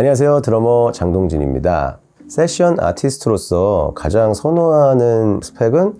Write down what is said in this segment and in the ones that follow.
안녕하세요. 드러머 장동진입니다. 세션 아티스트로서 가장 선호하는 스펙은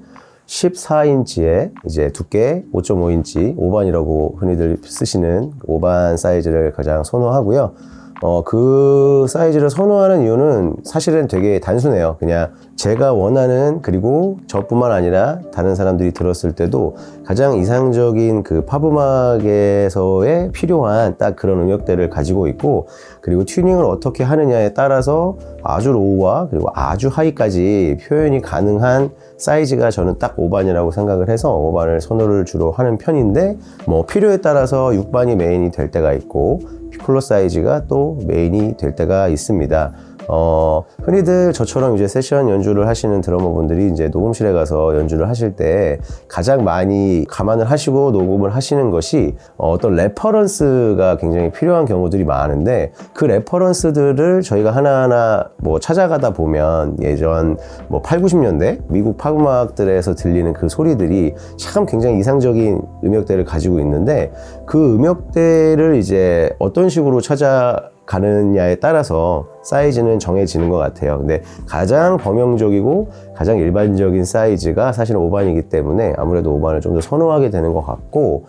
14인치의 이제 두께 5.5인치 5반이라고 흔히들 쓰시는 5반 사이즈를 가장 선호하고요 어, 그 사이즈를 선호하는 이유는 사실은 되게 단순해요. 그냥 제가 원하는 그리고 저뿐만 아니라 다른 사람들이 들었을 때도 가장 이상적인 그 팝음악에서의 필요한 딱 그런 음역대를 가지고 있고 그리고 튜닝을 어떻게 하느냐에 따라서 아주 low와 그리고 아주 high까지 표현이 가능한 사이즈가 저는 딱 5반이라고 생각을 해서 5반을 선호를 주로 하는 편인데 뭐 필요에 따라서 6반이 메인이 될 때가 있고 피콜로 사이즈가 또 메인이 될 때가 있습니다. 어, 흔히들 저처럼 이제 세션 연주를 하시는 드러머분들이 이제 녹음실에 가서 연주를 하실 때 가장 많이 감안을 하시고 녹음을 하시는 것이 어떤 reference가 굉장히 필요한 경우들이 많은데 그 reference들을 저희가 하나하나 뭐 찾아가다 보면 예전 뭐 8, 90년대 미국 팝음악들에서 들리는 그 소리들이 참 굉장히 이상적인 음역대를 가지고 있는데 그 음역대를 이제 어떤 식으로 찾아 가느냐에 따라서 사이즈는 정해지는 것 같아요. 근데 가장 범용적이고 가장 일반적인 사이즈가 사실은 5반이기 때문에 아무래도 5반을 좀 더 선호하게 되는 것 같고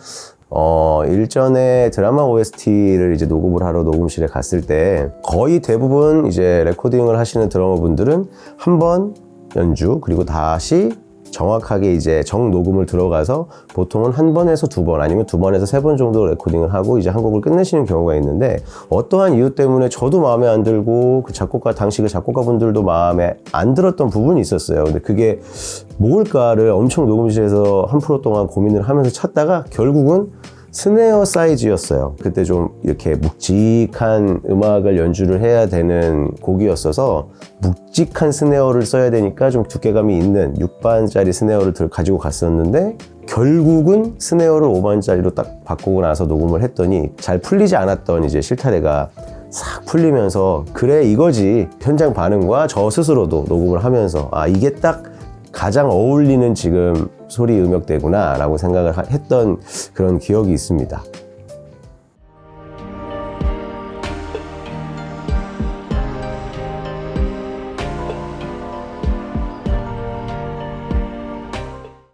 어, 일전에 드라마 OST를 이제 녹음을 하러 녹음실에 갔을 때 거의 대부분 이제 레코딩을 하시는 드러머분들은 한 번 연주 그리고 다시 정확하게 이제 정 녹음을 들어가서 보통은 한 번에서 두 번 아니면 두 번에서 세 번 정도 레코딩을 하고 이제 한 곡을 끝내시는 경우가 있는데 어떠한 이유 때문에 저도 마음에 안 들고 그 작곡가 당시 그 작곡가 분들도 마음에 안 들었던 부분이 있었어요. 근데 그게 뭘까를 엄청 녹음실에서 한 프로 동안 고민을 하면서 찾다가 결국은 스네어 사이즈였어요. 그때 좀 이렇게 묵직한 음악을 연주를 해야 되는 곡이었어서 묵직한 스네어를 써야 되니까 좀 두께감이 있는 6반짜리 스네어를 가지고 갔었는데 결국은 스네어를 5반짜리로 딱 바꾸고 나서 녹음을 했더니 잘 풀리지 않았던 이제 실타래가 싹 풀리면서 그래 이거지. 현장 반응과 저 스스로도 녹음을 하면서 아 이게 딱 가장 어울리는 지금 소리 음역대구나 라고 생각을 했던 그런 기억이 있습니다